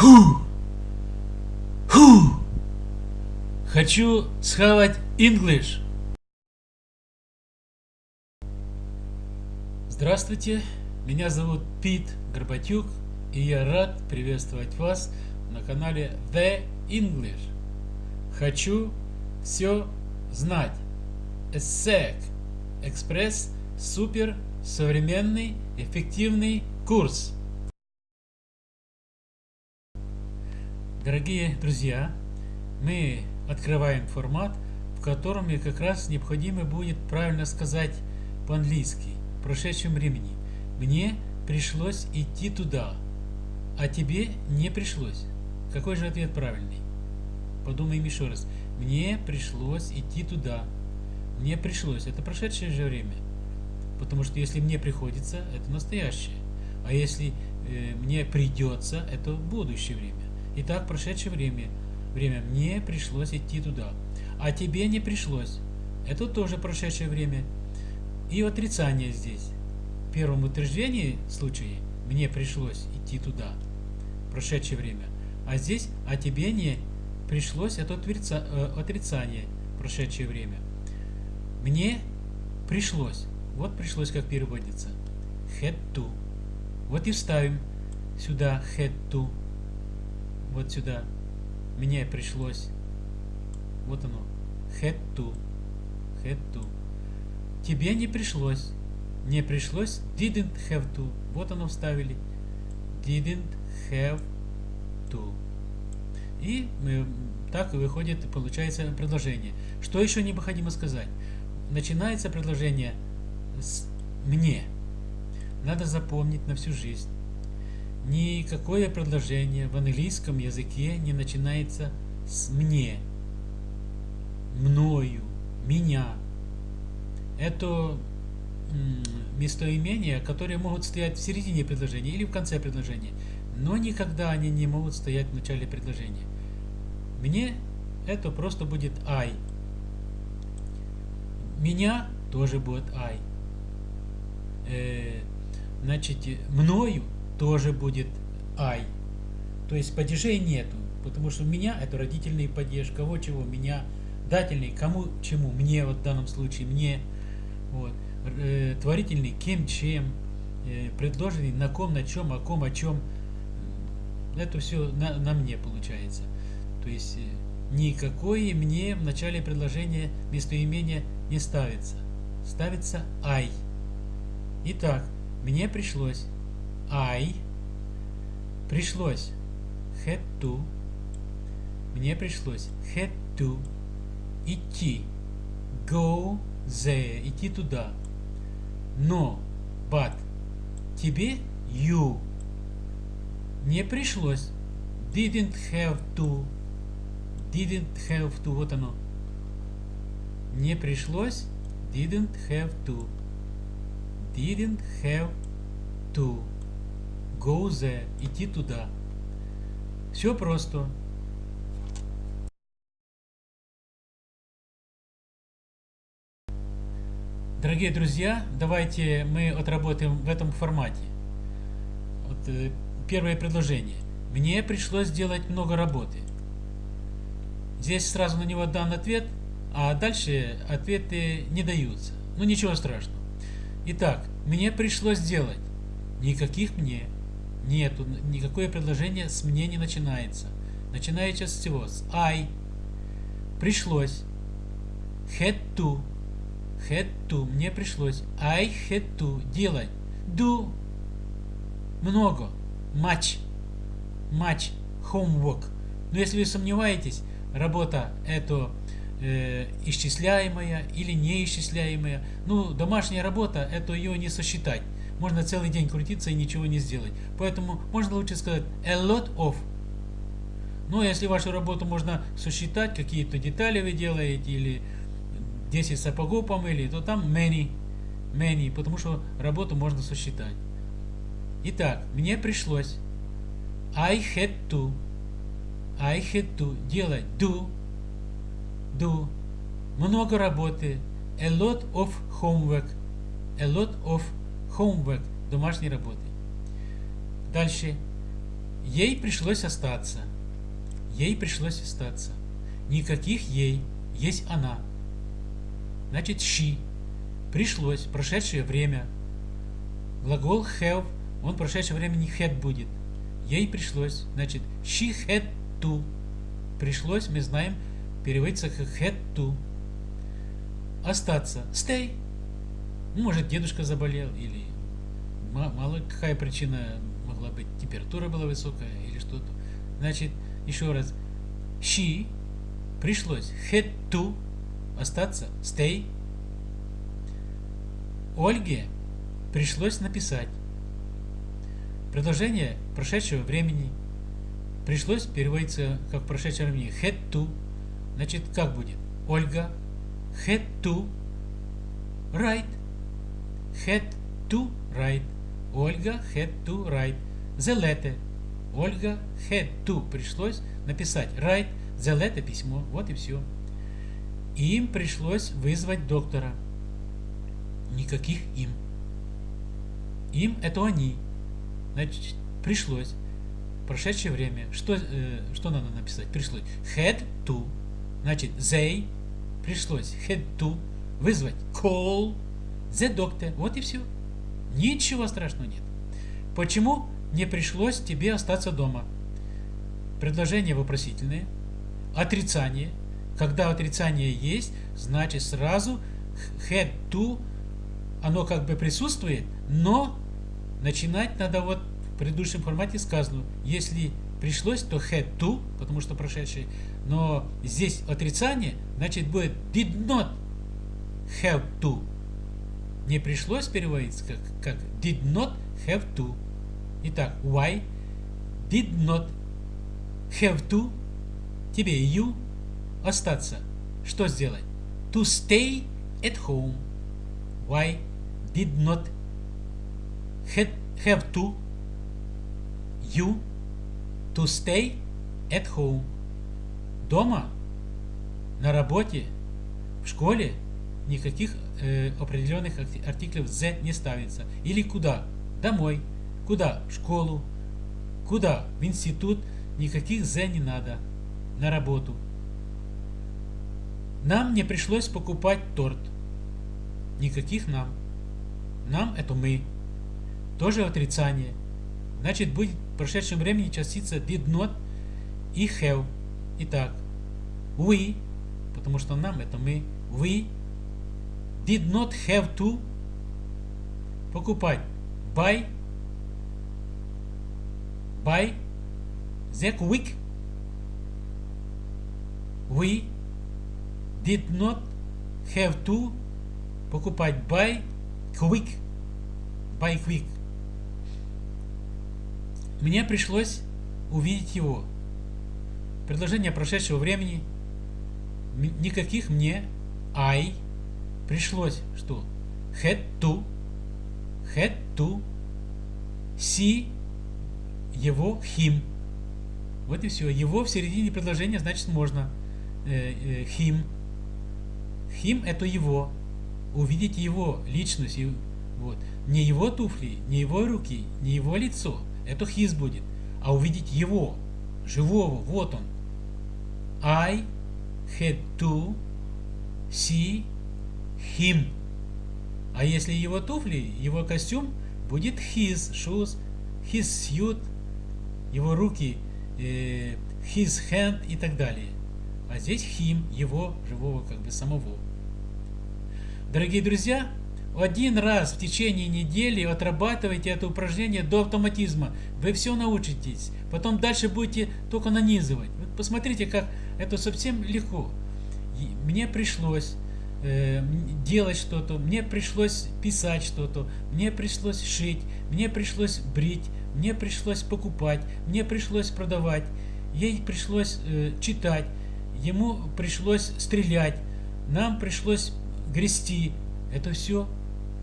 Ху! Ху! Хочу схавать English. Здравствуйте, меня зовут Пит Горбатюк, и я рад приветствовать вас на канале The English. Хочу все знать. ESSEC Экспресс супер современный эффективный курс. Дорогие друзья, мы открываем формат, в котором мне как раз необходимо будет правильно сказать по-английски в прошедшем времени. Мне пришлось идти туда, а тебе не пришлось. Какой же ответ правильный? Подумаем еще раз. Мне пришлось идти туда. Мне пришлось. Это прошедшее же время. Потому что если мне приходится, это настоящее. А если э, мне придется, это будущее время. Итак, прошедшее время. Время мне пришлось идти туда. А тебе не пришлось. Это тоже прошедшее время. И отрицание здесь. В первом утверждении случае мне пришлось идти туда. Прошедшее время. А здесь а тебе не пришлось это э, отрицание. Прошедшее время. Мне пришлось. Вот пришлось как переводится. Had to. Вот и вставим сюда had to вот сюда. Мне пришлось. Вот оно. Had to. Had to. Тебе не пришлось. Не пришлось. Didn't have to. Вот оно вставили. Didn't have to. И мы, так выходит, получается предложение. Что еще необходимо сказать? Начинается предложение с «мне». Надо запомнить на всю жизнь. Никакое предложение в английском языке не начинается с «мне», «мною», «меня». Это местоимения, которые могут стоять в середине предложения или в конце предложения, но никогда они не могут стоять в начале предложения. Мне это просто будет I. Меня тоже будет I. Э, значит, мною тоже будет I. То есть падежей нету, потому что у меня это родительный падеж, кого чего, меня, дательный, кому чему, мне вот в данном случае, мне, вот, э, творительный, кем, чем, э, предложенный, на ком, на чем, о ком, о чем, это все на, на мне получается. То есть э, никакое мне в начале предложения местоимения не ставится. Ставится I. Итак, мне пришлось I пришлось had to мне пришлось had to идти go there идти туда но but тебе you не пришлось didn't have to didn't have to вот оно не пришлось didn't have to didn't have to go there, идти туда. Все просто. Дорогие друзья, давайте мы отработаем в этом формате. Вот, э, первое предложение. Мне пришлось сделать много работы. Здесь сразу на него дан ответ, а дальше ответы не даются. Ну ничего страшного. Итак, мне пришлось сделать. Никаких мне. Нету. Никакое предложение с мне не начинается. Начинается с всего. С I. Пришлось. Had to. Had to. Мне пришлось. I had to. Делать. Do. Много. Much. Much. Homework. Но если вы сомневаетесь, работа это э, исчисляемая или неисчисляемая. Ну, домашняя работа, это ее не сосчитать можно целый день крутиться и ничего не сделать. Поэтому можно лучше сказать a lot of. Но если вашу работу можно сосчитать, какие-то детали вы делаете, или 10 сапогов помыли, то там many, many, потому что работу можно сосчитать. Итак, мне пришлось I had to I had to делать do do много работы a lot of homework a lot of homework, домашней работы. Дальше. Ей пришлось остаться. Ей пришлось остаться. Никаких ей. Есть она. Значит, she. Пришлось. Прошедшее время. Глагол have, он в прошедшем времени had будет. Ей пришлось. Значит, she had to. Пришлось, мы знаем, переводится как had to. Остаться. Stay. Может, дедушка заболел или мало какая причина могла быть. Температура была высокая или что-то. Значит, еще раз. She пришлось had to остаться, stay. Ольге пришлось написать. Предложение прошедшего времени пришлось переводится как прошедшее времени had to. Значит, как будет? Ольга had to write. Had to write. Ольга had to write. The letter. Ольга had to. Пришлось написать. Write the letter письмо. Вот и все. Им пришлось вызвать доктора. Никаких им. Им это они. Значит, пришлось. Прошедшее время. Что, э, что надо написать? Пришлось. Had to. Значит, they. Пришлось. Had to. Вызвать. Call. The doctor. Вот и все. Ничего страшного нет. Почему не пришлось тебе остаться дома? Предложение вопросительное. Отрицание. Когда отрицание есть, значит сразу had to, оно как бы присутствует, но начинать надо вот в предыдущем формате сказано, если пришлось, то had to, потому что прошедшее, но здесь отрицание, значит будет did not have to. Не пришлось переводиться как, как did not have to. Итак, why did not have to тебе you остаться. Что сделать? To stay at home. Why did not have to you to stay at home? Дома, на работе, в школе никаких э, определенных артиклев the не ставится. Или куда? Домой. Куда? В школу. Куда? В институт. Никаких the не надо. На работу. Нам не пришлось покупать торт. Никаких нам. Нам это мы. Тоже отрицание. Значит, будет в прошедшем времени частица did not и have. Итак, we, потому что нам это мы, we did not have to покупать buy buy the quick we did not have to покупать buy quick. Buy quick. Мне пришлось увидеть его. Предложение прошедшего времени. Никаких мне I пришлось что? Had to. Had to see его him. Вот и все. Его в середине предложения значит можно. Э, э, him Хим – это его. Увидеть его личность. Вот. Не его туфли, не его руки, не его лицо. Это хиз будет. А увидеть его, живого, вот он. I had to see him. А если его туфли, его костюм, будет his shoes, his suit, его руки, э, his hand и так далее. А здесь him, его, живого, как бы самого. Дорогие друзья, один раз в течение недели отрабатывайте это упражнение до автоматизма. Вы все научитесь. Потом дальше будете только нанизывать. Вот посмотрите, как это совсем легко. Мне пришлось э, делать что-то, мне пришлось писать что-то, мне пришлось шить, мне пришлось брить, мне пришлось покупать, мне пришлось продавать, ей пришлось э, читать, ему пришлось стрелять, нам пришлось грести. Это все,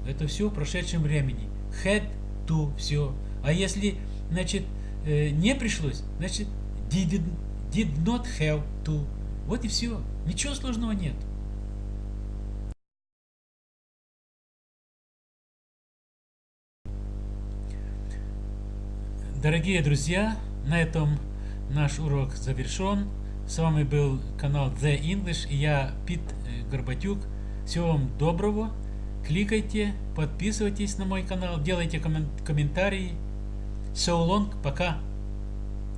это все в прошедшем времени. Had to, все. А если, значит, э, не пришлось, значит, did, did not have to. Вот и все. Ничего сложного нет. Дорогие друзья, на этом наш урок завершен. С вами был канал The English и я Пит э, Горбатюк. Всего вам доброго. Кликайте, подписывайтесь на мой канал, делайте коммен- комментарии. So long, пока.